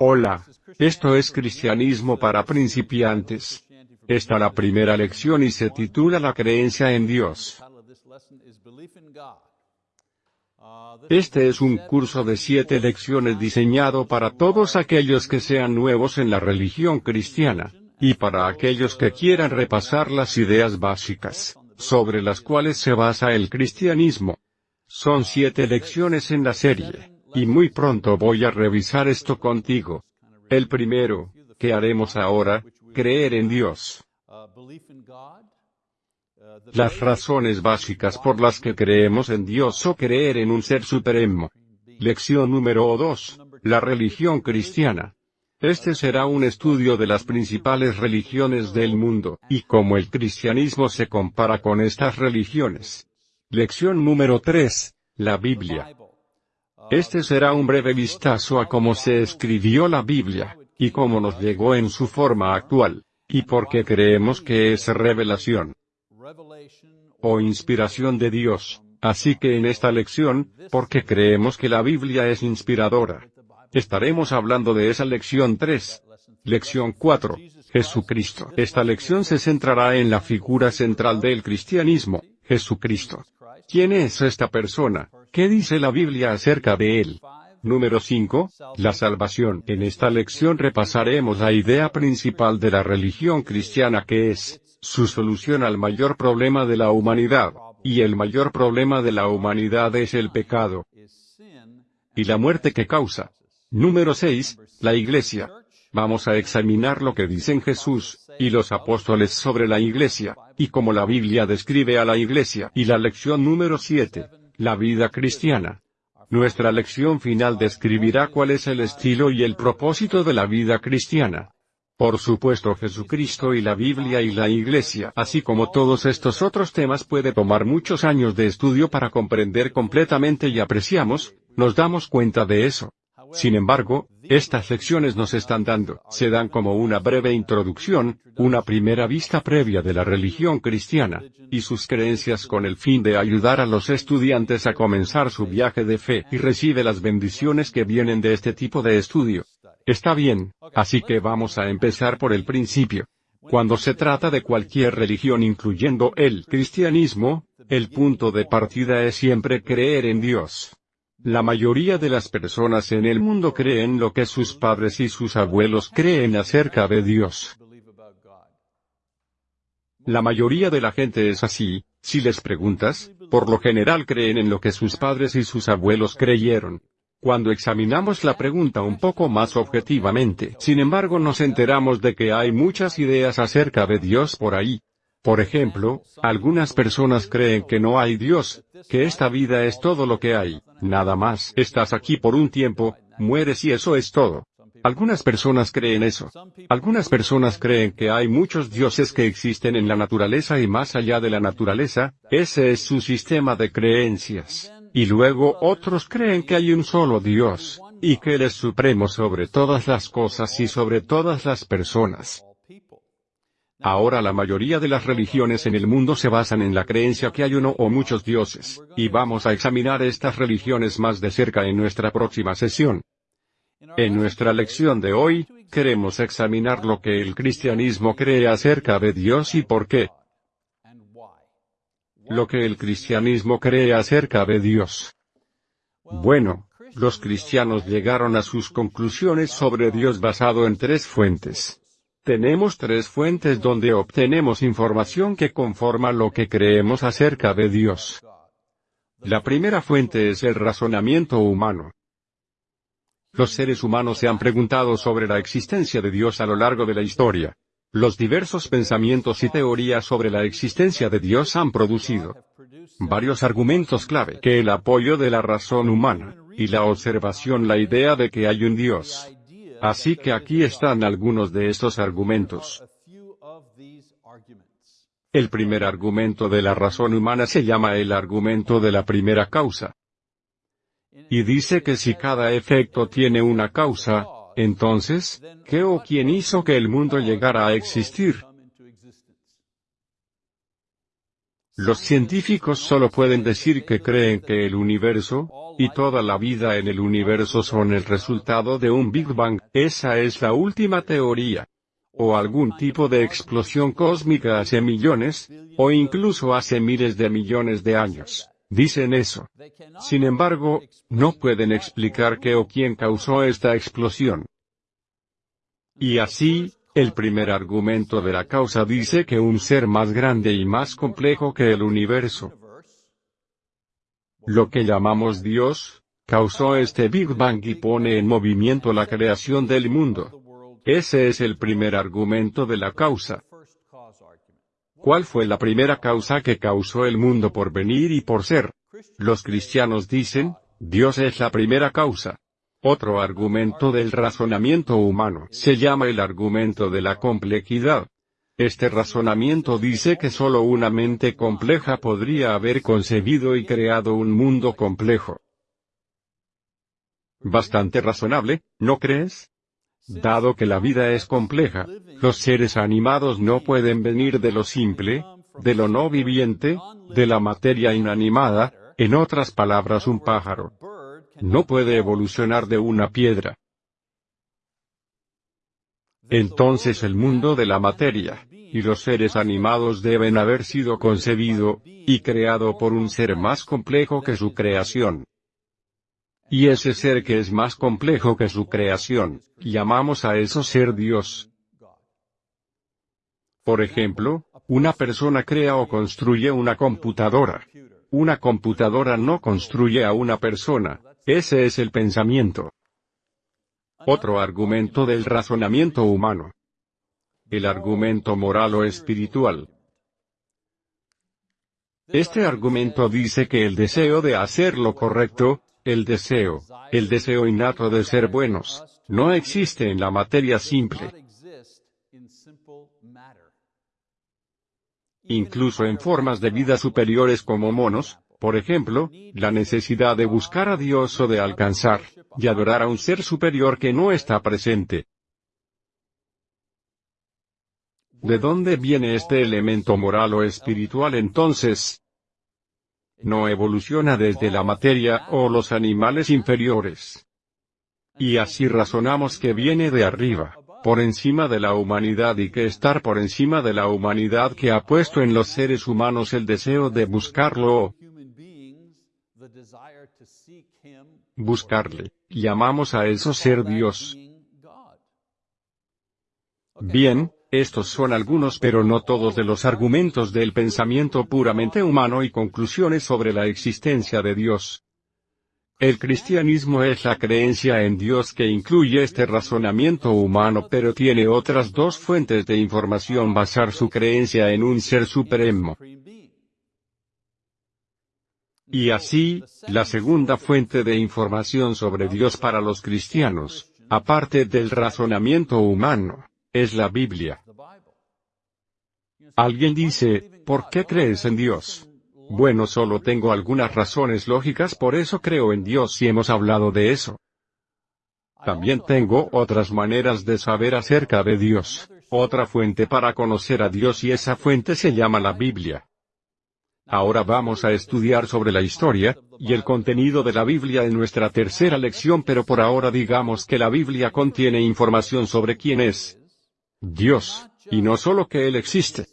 Hola, esto es Cristianismo para principiantes. Esta la primera lección y se titula La creencia en Dios. Este es un curso de siete lecciones diseñado para todos aquellos que sean nuevos en la religión cristiana, y para aquellos que quieran repasar las ideas básicas, sobre las cuales se basa el cristianismo. Son siete lecciones en la serie, y muy pronto voy a revisar esto contigo. El primero, que haremos ahora, creer en Dios. Las razones básicas por las que creemos en Dios o creer en un ser supremo. Lección número 2. La religión cristiana. Este será un estudio de las principales religiones del mundo, y cómo el cristianismo se compara con estas religiones. Lección número 3. La Biblia. Este será un breve vistazo a cómo se escribió la Biblia, y cómo nos llegó en su forma actual, y por qué creemos que es revelación o inspiración de Dios. Así que en esta lección, porque creemos que la Biblia es inspiradora. Estaremos hablando de esa lección 3. Lección 4. Jesucristo. Esta lección se centrará en la figura central del cristianismo, Jesucristo. ¿Quién es esta persona? ¿Qué dice la Biblia acerca de él? Número 5. La salvación. En esta lección repasaremos la idea principal de la religión cristiana que es, su solución al mayor problema de la humanidad, y el mayor problema de la humanidad es el pecado y la muerte que causa. Número 6. La Iglesia. Vamos a examinar lo que dicen Jesús, y los apóstoles sobre la Iglesia, y cómo la Biblia describe a la Iglesia. Y la lección número 7. La vida cristiana. Nuestra lección final describirá cuál es el estilo y el propósito de la vida cristiana. Por supuesto Jesucristo y la Biblia y la Iglesia, así como todos estos otros temas puede tomar muchos años de estudio para comprender completamente y apreciamos, nos damos cuenta de eso. Sin embargo, estas lecciones nos están dando, se dan como una breve introducción, una primera vista previa de la religión cristiana, y sus creencias con el fin de ayudar a los estudiantes a comenzar su viaje de fe y recibe las bendiciones que vienen de este tipo de estudio. Está bien, así que vamos a empezar por el principio. Cuando se trata de cualquier religión incluyendo el cristianismo, el punto de partida es siempre creer en Dios. La mayoría de las personas en el mundo creen lo que sus padres y sus abuelos creen acerca de Dios. La mayoría de la gente es así, si les preguntas, por lo general creen en lo que sus padres y sus abuelos creyeron. Cuando examinamos la pregunta un poco más objetivamente, sin embargo nos enteramos de que hay muchas ideas acerca de Dios por ahí. Por ejemplo, algunas personas creen que no hay Dios, que esta vida es todo lo que hay, nada más. Estás aquí por un tiempo, mueres y eso es todo. Algunas personas creen eso. Algunas personas creen que hay muchos dioses que existen en la naturaleza y más allá de la naturaleza, ese es su sistema de creencias. Y luego otros creen que hay un solo Dios, y que Él es supremo sobre todas las cosas y sobre todas las personas. Ahora la mayoría de las religiones en el mundo se basan en la creencia que hay uno o muchos dioses, y vamos a examinar estas religiones más de cerca en nuestra próxima sesión. En nuestra lección de hoy, queremos examinar lo que el cristianismo cree acerca de Dios y por qué. Lo que el cristianismo cree acerca de Dios. Bueno, los cristianos llegaron a sus conclusiones sobre Dios basado en tres fuentes. Tenemos tres fuentes donde obtenemos información que conforma lo que creemos acerca de Dios. La primera fuente es el razonamiento humano. Los seres humanos se han preguntado sobre la existencia de Dios a lo largo de la historia. Los diversos pensamientos y teorías sobre la existencia de Dios han producido varios argumentos clave que el apoyo de la razón humana, y la observación la idea de que hay un Dios, Así que aquí están algunos de estos argumentos. El primer argumento de la razón humana se llama el argumento de la primera causa. Y dice que si cada efecto tiene una causa, entonces, ¿qué o quién hizo que el mundo llegara a existir? Los científicos solo pueden decir que creen que el universo, y toda la vida en el universo son el resultado de un Big Bang, esa es la última teoría. O algún tipo de explosión cósmica hace millones, o incluso hace miles de millones de años. Dicen eso. Sin embargo, no pueden explicar qué o quién causó esta explosión. Y así, el primer argumento de la causa dice que un ser más grande y más complejo que el universo, lo que llamamos Dios, causó este Big Bang y pone en movimiento la creación del mundo. Ese es el primer argumento de la causa. ¿Cuál fue la primera causa que causó el mundo por venir y por ser? Los cristianos dicen, Dios es la primera causa. Otro argumento del razonamiento humano se llama el argumento de la complejidad. Este razonamiento dice que solo una mente compleja podría haber concebido y creado un mundo complejo. Bastante razonable, ¿no crees? Dado que la vida es compleja, los seres animados no pueden venir de lo simple, de lo no viviente, de la materia inanimada, en otras palabras un pájaro. No puede evolucionar de una piedra. Entonces el mundo de la materia, y los seres animados deben haber sido concebido, y creado por un ser más complejo que su creación. Y ese ser que es más complejo que su creación, llamamos a eso ser Dios. Por ejemplo, una persona crea o construye una computadora. Una computadora no construye a una persona, ese es el pensamiento. Otro argumento del razonamiento humano. El argumento moral o espiritual. Este argumento dice que el deseo de hacer lo correcto, el deseo, el deseo innato de ser buenos, no existe en la materia simple. Incluso en formas de vida superiores como monos, por ejemplo, la necesidad de buscar a Dios o de alcanzar, y adorar a un ser superior que no está presente. ¿De dónde viene este elemento moral o espiritual entonces? No evoluciona desde la materia o los animales inferiores. Y así razonamos que viene de arriba, por encima de la humanidad y que estar por encima de la humanidad que ha puesto en los seres humanos el deseo de buscarlo buscarle, llamamos a eso ser Dios. Bien, estos son algunos pero no todos de los argumentos del pensamiento puramente humano y conclusiones sobre la existencia de Dios. El cristianismo es la creencia en Dios que incluye este razonamiento humano pero tiene otras dos fuentes de información basar su creencia en un ser supremo. Y así, la segunda fuente de información sobre Dios para los cristianos, aparte del razonamiento humano, es la Biblia. Alguien dice, ¿por qué crees en Dios? Bueno, solo tengo algunas razones lógicas por eso creo en Dios y hemos hablado de eso. También tengo otras maneras de saber acerca de Dios, otra fuente para conocer a Dios y esa fuente se llama la Biblia. Ahora vamos a estudiar sobre la historia, y el contenido de la Biblia en nuestra tercera lección pero por ahora digamos que la Biblia contiene información sobre quién es Dios, y no solo que Él existe.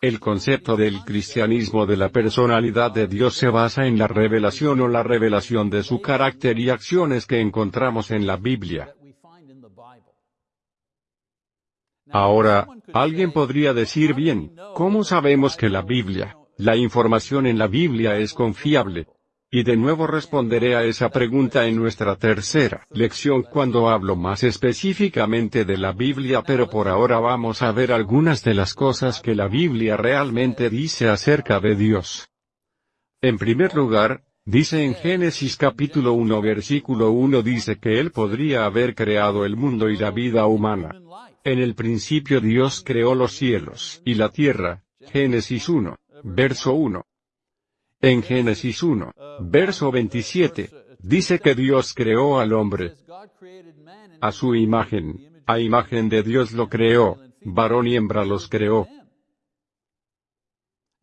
El concepto del cristianismo de la personalidad de Dios se basa en la revelación o la revelación de su carácter y acciones que encontramos en la Biblia. Ahora, alguien podría decir bien, ¿cómo sabemos que la Biblia, la información en la Biblia es confiable? Y de nuevo responderé a esa pregunta en nuestra tercera lección cuando hablo más específicamente de la Biblia pero por ahora vamos a ver algunas de las cosas que la Biblia realmente dice acerca de Dios. En primer lugar, dice en Génesis capítulo 1 versículo 1 dice que Él podría haber creado el mundo y la vida humana. En el principio Dios creó los cielos y la tierra. Génesis 1, verso 1. En Génesis 1, verso 27, dice que Dios creó al hombre. A su imagen, a imagen de Dios lo creó, varón y hembra los creó.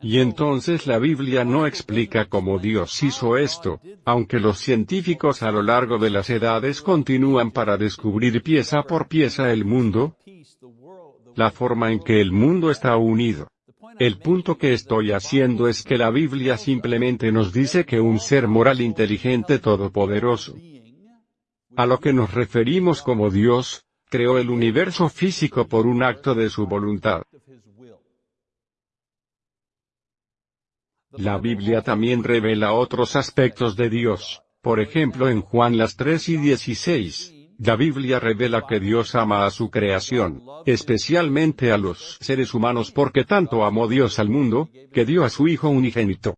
Y entonces la Biblia no explica cómo Dios hizo esto, aunque los científicos a lo largo de las edades continúan para descubrir pieza por pieza el mundo, la forma en que el mundo está unido. El punto que estoy haciendo es que la Biblia simplemente nos dice que un ser moral inteligente todopoderoso, a lo que nos referimos como Dios, creó el universo físico por un acto de su voluntad. La Biblia también revela otros aspectos de Dios, por ejemplo en Juan las 3 y 16. La Biblia revela que Dios ama a su creación, especialmente a los seres humanos porque tanto amó Dios al mundo, que dio a su Hijo unigénito.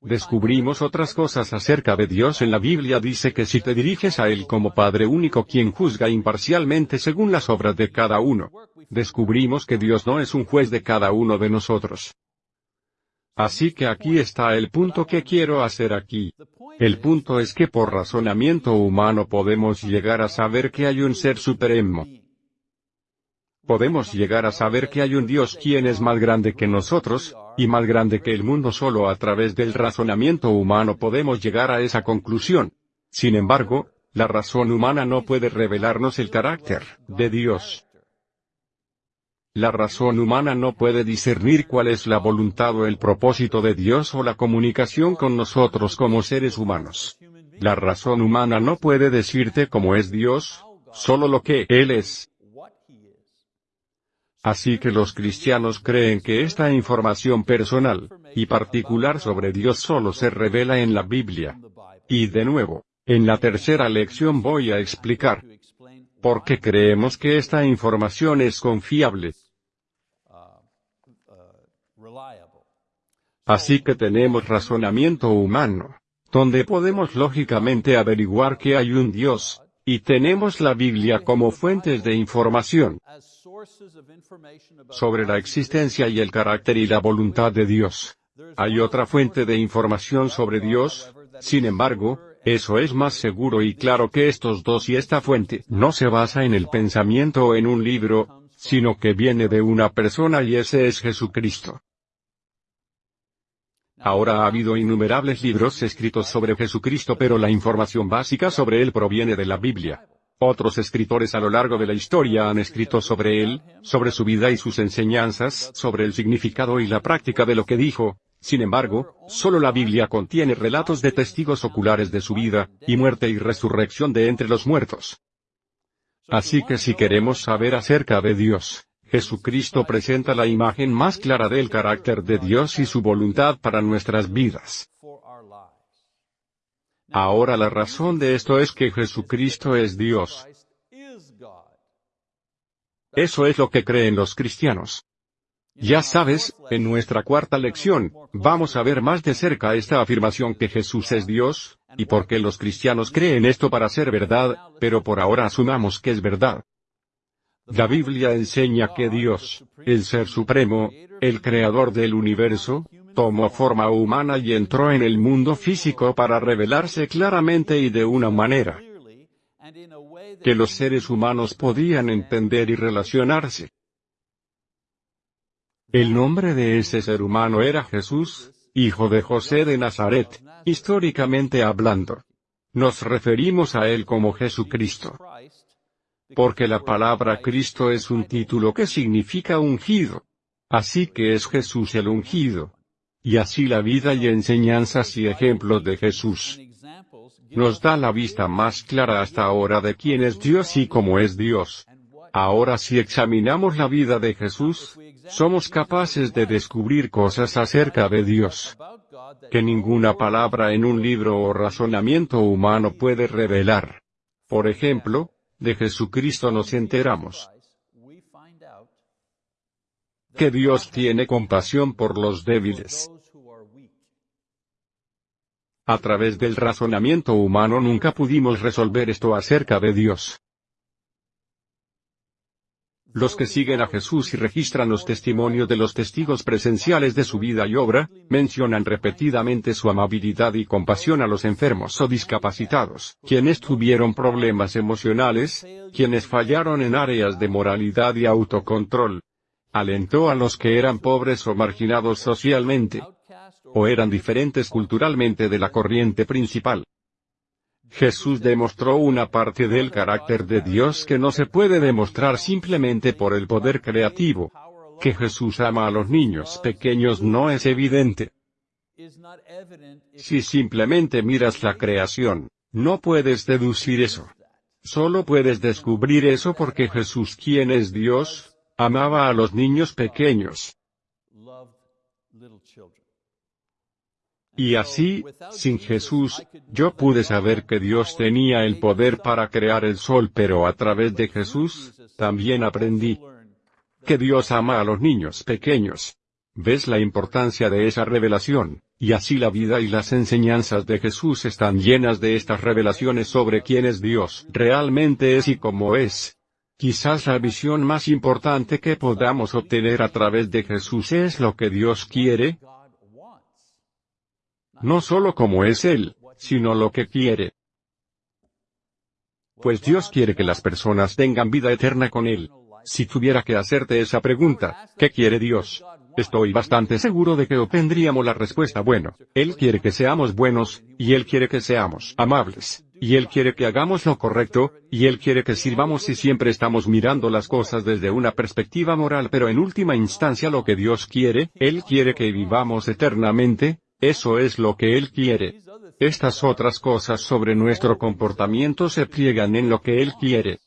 Descubrimos otras cosas acerca de Dios en la Biblia dice que si te diriges a Él como Padre único quien juzga imparcialmente según las obras de cada uno, descubrimos que Dios no es un juez de cada uno de nosotros. Así que aquí está el punto que quiero hacer aquí. El punto es que por razonamiento humano podemos llegar a saber que hay un ser supremo. Podemos llegar a saber que hay un Dios quien es más grande que nosotros, y más grande que el mundo solo a través del razonamiento humano podemos llegar a esa conclusión. Sin embargo, la razón humana no puede revelarnos el carácter de Dios. La razón humana no puede discernir cuál es la voluntad o el propósito de Dios o la comunicación con nosotros como seres humanos. La razón humana no puede decirte cómo es Dios, solo lo que Él es. Así que los cristianos creen que esta información personal, y particular sobre Dios solo se revela en la Biblia. Y de nuevo, en la tercera lección voy a explicar por qué creemos que esta información es confiable. Así que tenemos razonamiento humano, donde podemos lógicamente averiguar que hay un Dios, y tenemos la Biblia como fuentes de información sobre la existencia y el carácter y la voluntad de Dios. Hay otra fuente de información sobre Dios, sin embargo, eso es más seguro y claro que estos dos y esta fuente no se basa en el pensamiento o en un libro, sino que viene de una persona y ese es Jesucristo. Ahora ha habido innumerables libros escritos sobre Jesucristo pero la información básica sobre él proviene de la Biblia. Otros escritores a lo largo de la historia han escrito sobre él, sobre su vida y sus enseñanzas, sobre el significado y la práctica de lo que dijo. Sin embargo, solo la Biblia contiene relatos de testigos oculares de su vida, y muerte y resurrección de entre los muertos. Así que si queremos saber acerca de Dios, Jesucristo presenta la imagen más clara del carácter de Dios y su voluntad para nuestras vidas. Ahora la razón de esto es que Jesucristo es Dios. Eso es lo que creen los cristianos. Ya sabes, en nuestra cuarta lección, vamos a ver más de cerca esta afirmación que Jesús es Dios, y por qué los cristianos creen esto para ser verdad, pero por ahora asumamos que es verdad. La Biblia enseña que Dios, el Ser Supremo, el Creador del universo, tomó forma humana y entró en el mundo físico para revelarse claramente y de una manera que los seres humanos podían entender y relacionarse. El nombre de ese ser humano era Jesús, hijo de José de Nazaret, históricamente hablando. Nos referimos a él como Jesucristo porque la palabra Cristo es un título que significa ungido. Así que es Jesús el ungido. Y así la vida y enseñanzas y ejemplos de Jesús nos da la vista más clara hasta ahora de quién es Dios y cómo es Dios. Ahora si examinamos la vida de Jesús, somos capaces de descubrir cosas acerca de Dios que ninguna palabra en un libro o razonamiento humano puede revelar. Por ejemplo, de Jesucristo nos enteramos que Dios tiene compasión por los débiles. A través del razonamiento humano nunca pudimos resolver esto acerca de Dios. Los que siguen a Jesús y registran los testimonios de los testigos presenciales de su vida y obra, mencionan repetidamente su amabilidad y compasión a los enfermos o discapacitados, quienes tuvieron problemas emocionales, quienes fallaron en áreas de moralidad y autocontrol, alentó a los que eran pobres o marginados socialmente, o eran diferentes culturalmente de la corriente principal. Jesús demostró una parte del carácter de Dios que no se puede demostrar simplemente por el poder creativo. Que Jesús ama a los niños pequeños no es evidente. Si simplemente miras la creación, no puedes deducir eso. Solo puedes descubrir eso porque Jesús, quien es Dios, amaba a los niños pequeños. Y así, sin Jesús, yo pude saber que Dios tenía el poder para crear el sol pero a través de Jesús, también aprendí que Dios ama a los niños pequeños. ¿Ves la importancia de esa revelación? Y así la vida y las enseñanzas de Jesús están llenas de estas revelaciones sobre quién es Dios realmente es y cómo es. Quizás la visión más importante que podamos obtener a través de Jesús es lo que Dios quiere, no solo como es Él, sino lo que quiere. Pues Dios quiere que las personas tengan vida eterna con Él. Si tuviera que hacerte esa pregunta, ¿qué quiere Dios? Estoy bastante seguro de que obtendríamos la respuesta bueno. Él quiere que seamos buenos, y Él quiere que seamos amables, y Él quiere que hagamos lo correcto, y Él quiere que sirvamos y siempre estamos mirando las cosas desde una perspectiva moral pero en última instancia lo que Dios quiere, Él quiere que vivamos eternamente, eso es lo que Él quiere. Estas otras cosas sobre nuestro comportamiento se pliegan en lo que Él quiere.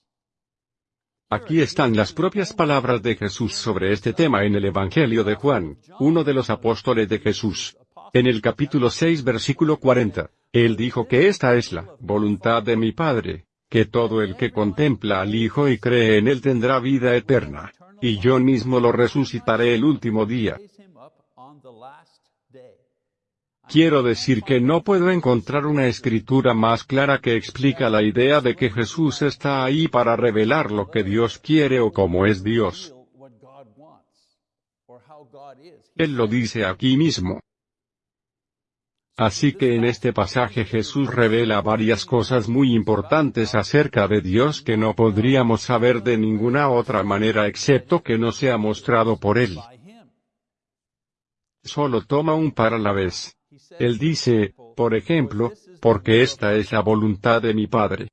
Aquí están las propias palabras de Jesús sobre este tema en el Evangelio de Juan, uno de los apóstoles de Jesús. En el capítulo 6 versículo 40, Él dijo que esta es la voluntad de mi Padre, que todo el que contempla al Hijo y cree en Él tendrá vida eterna, y yo mismo lo resucitaré el último día. Quiero decir que no puedo encontrar una escritura más clara que explica la idea de que Jesús está ahí para revelar lo que Dios quiere o cómo es Dios. Él lo dice aquí mismo. Así que en este pasaje Jesús revela varias cosas muy importantes acerca de Dios que no podríamos saber de ninguna otra manera excepto que no sea mostrado por Él. Solo toma un par a la vez. Él dice, por ejemplo, porque esta es la voluntad de mi Padre.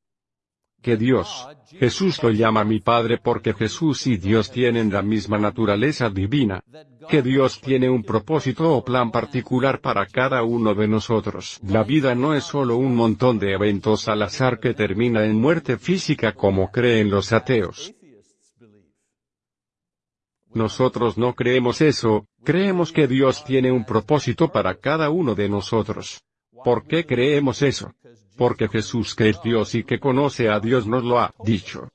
Que Dios, Jesús lo llama mi Padre porque Jesús y Dios tienen la misma naturaleza divina. Que Dios tiene un propósito o plan particular para cada uno de nosotros. La vida no es solo un montón de eventos al azar que termina en muerte física como creen los ateos. Nosotros no creemos eso, creemos que Dios tiene un propósito para cada uno de nosotros. ¿Por qué creemos eso? Porque Jesús que es Dios y que conoce a Dios nos lo ha dicho.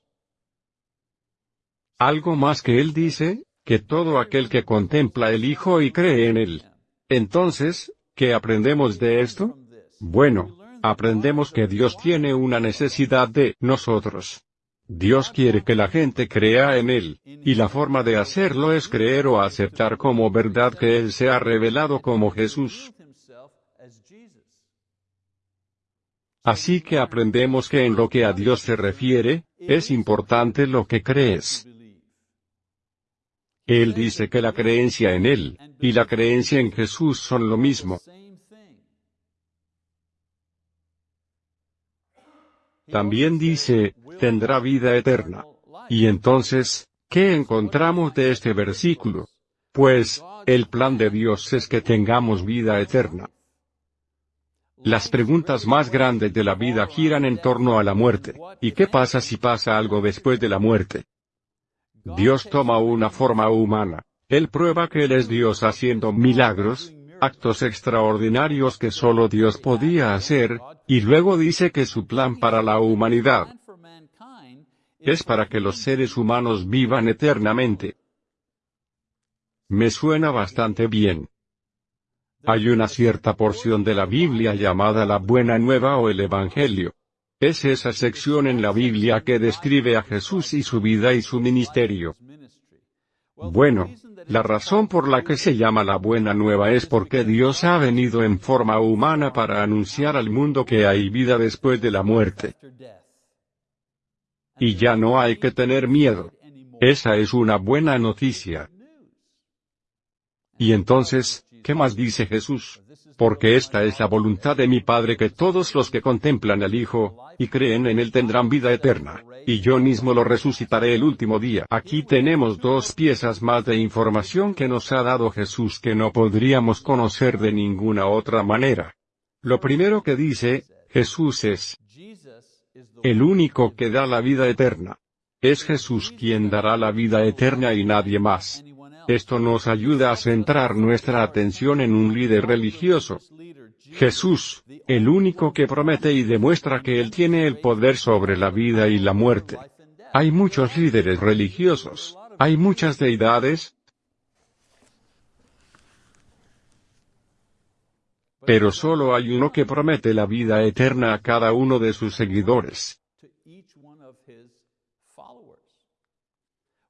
Algo más que Él dice, que todo aquel que contempla el Hijo y cree en Él. Entonces, ¿qué aprendemos de esto? Bueno, aprendemos que Dios tiene una necesidad de nosotros. Dios quiere que la gente crea en Él, y la forma de hacerlo es creer o aceptar como verdad que Él se ha revelado como Jesús. Así que aprendemos que en lo que a Dios se refiere, es importante lo que crees. Él dice que la creencia en Él, y la creencia en Jesús son lo mismo. También dice, tendrá vida eterna. Y entonces, ¿qué encontramos de este versículo? Pues, el plan de Dios es que tengamos vida eterna. Las preguntas más grandes de la vida giran en torno a la muerte. ¿Y qué pasa si pasa algo después de la muerte? Dios toma una forma humana. Él prueba que Él es Dios haciendo milagros, actos extraordinarios que solo Dios podía hacer, y luego dice que su plan para la humanidad es para que los seres humanos vivan eternamente. Me suena bastante bien. Hay una cierta porción de la Biblia llamada la Buena Nueva o el Evangelio. Es esa sección en la Biblia que describe a Jesús y su vida y su ministerio. Bueno, la razón por la que se llama la Buena Nueva es porque Dios ha venido en forma humana para anunciar al mundo que hay vida después de la muerte. Y ya no hay que tener miedo. Esa es una buena noticia. Y entonces, ¿qué más dice Jesús? Porque esta es la voluntad de mi Padre que todos los que contemplan al Hijo, y creen en Él tendrán vida eterna, y yo mismo lo resucitaré el último día. Aquí tenemos dos piezas más de información que nos ha dado Jesús que no podríamos conocer de ninguna otra manera. Lo primero que dice, Jesús es el único que da la vida eterna. Es Jesús quien dará la vida eterna y nadie más. Esto nos ayuda a centrar nuestra atención en un líder religioso. Jesús, el único que promete y demuestra que Él tiene el poder sobre la vida y la muerte. Hay muchos líderes religiosos, hay muchas deidades, pero solo hay uno que promete la vida eterna a cada uno de sus seguidores.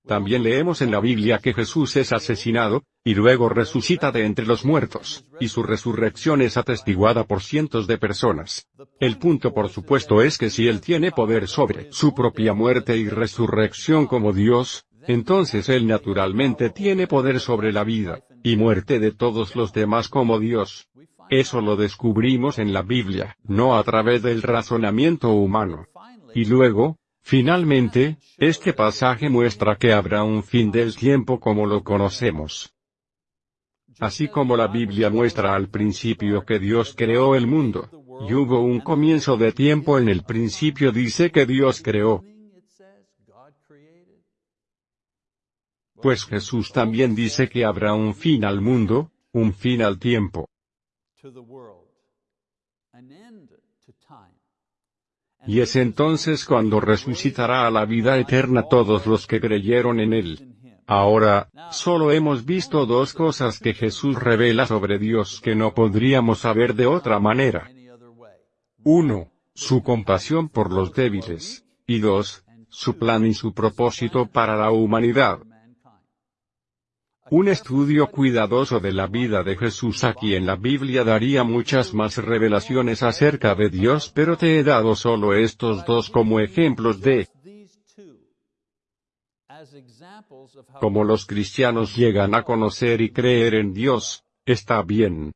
También leemos en la Biblia que Jesús es asesinado, y luego resucita de entre los muertos, y su resurrección es atestiguada por cientos de personas. El punto por supuesto es que si Él tiene poder sobre su propia muerte y resurrección como Dios, entonces Él naturalmente tiene poder sobre la vida, y muerte de todos los demás como Dios. Eso lo descubrimos en la Biblia, no a través del razonamiento humano. Y luego, Finalmente, este pasaje muestra que habrá un fin del tiempo como lo conocemos. Así como la Biblia muestra al principio que Dios creó el mundo, y hubo un comienzo de tiempo en el principio dice que Dios creó. Pues Jesús también dice que habrá un fin al mundo, un fin al tiempo. Y es entonces cuando resucitará a la vida eterna todos los que creyeron en él. Ahora, solo hemos visto dos cosas que Jesús revela sobre Dios que no podríamos saber de otra manera. Uno, Su compasión por los débiles. Y dos, Su plan y su propósito para la humanidad. Un estudio cuidadoso de la vida de Jesús aquí en la Biblia daría muchas más revelaciones acerca de Dios pero te he dado solo estos dos como ejemplos de cómo los cristianos llegan a conocer y creer en Dios, está bien.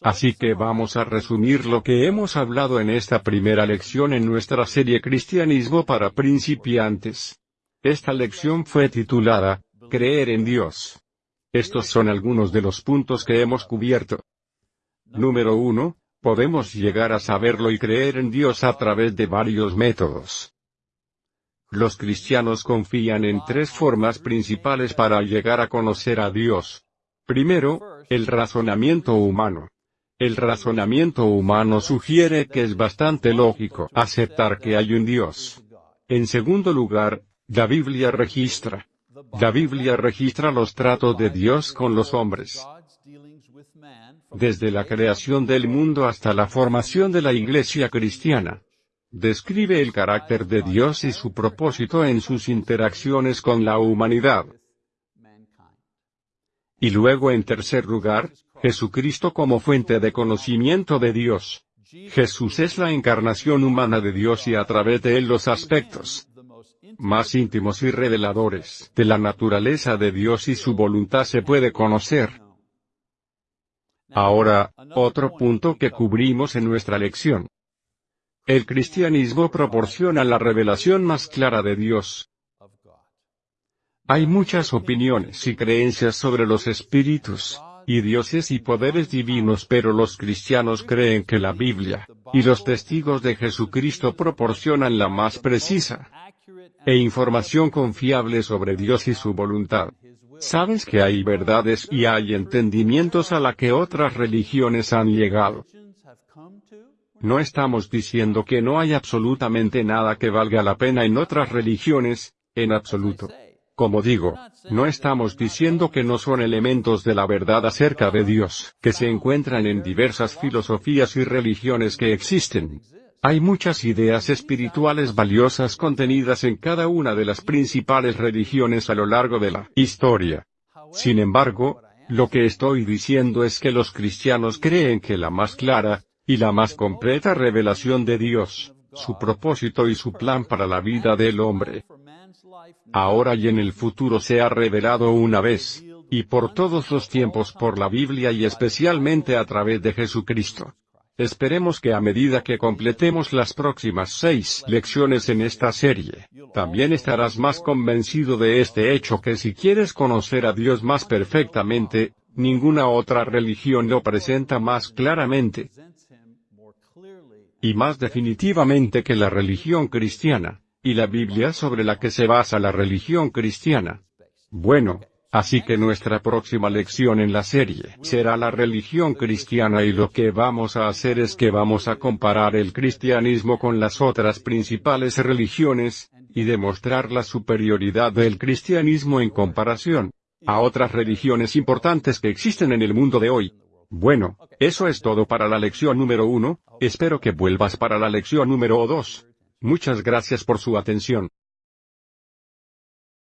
Así que vamos a resumir lo que hemos hablado en esta primera lección en nuestra serie Cristianismo para principiantes. Esta lección fue titulada, Creer en Dios. Estos son algunos de los puntos que hemos cubierto. Número 1. Podemos llegar a saberlo y creer en Dios a través de varios métodos. Los cristianos confían en tres formas principales para llegar a conocer a Dios. Primero, el razonamiento humano. El razonamiento humano sugiere que es bastante lógico aceptar que hay un Dios. En segundo lugar, la Biblia registra la Biblia registra los tratos de Dios con los hombres. Desde la creación del mundo hasta la formación de la iglesia cristiana. Describe el carácter de Dios y su propósito en sus interacciones con la humanidad. Y luego en tercer lugar, Jesucristo como fuente de conocimiento de Dios. Jesús es la encarnación humana de Dios y a través de él los aspectos más íntimos y reveladores de la naturaleza de Dios y su voluntad se puede conocer. Ahora, otro punto que cubrimos en nuestra lección. El cristianismo proporciona la revelación más clara de Dios. Hay muchas opiniones y creencias sobre los espíritus, y dioses y poderes divinos pero los cristianos creen que la Biblia, y los testigos de Jesucristo proporcionan la más precisa, e información confiable sobre Dios y su voluntad. Sabes que hay verdades y hay entendimientos a la que otras religiones han llegado. No estamos diciendo que no hay absolutamente nada que valga la pena en otras religiones, en absoluto. Como digo, no estamos diciendo que no son elementos de la verdad acerca de Dios, que se encuentran en diversas filosofías y religiones que existen. Hay muchas ideas espirituales valiosas contenidas en cada una de las principales religiones a lo largo de la historia. Sin embargo, lo que estoy diciendo es que los cristianos creen que la más clara, y la más completa revelación de Dios, su propósito y su plan para la vida del hombre, ahora y en el futuro se ha revelado una vez, y por todos los tiempos por la Biblia y especialmente a través de Jesucristo. Esperemos que a medida que completemos las próximas seis lecciones en esta serie, también estarás más convencido de este hecho que si quieres conocer a Dios más perfectamente, ninguna otra religión lo presenta más claramente y más definitivamente que la religión cristiana, y la Biblia sobre la que se basa la religión cristiana. Bueno, Así que nuestra próxima lección en la serie será la religión cristiana y lo que vamos a hacer es que vamos a comparar el cristianismo con las otras principales religiones, y demostrar la superioridad del cristianismo en comparación a otras religiones importantes que existen en el mundo de hoy. Bueno, eso es todo para la lección número uno, espero que vuelvas para la lección número dos. Muchas gracias por su atención.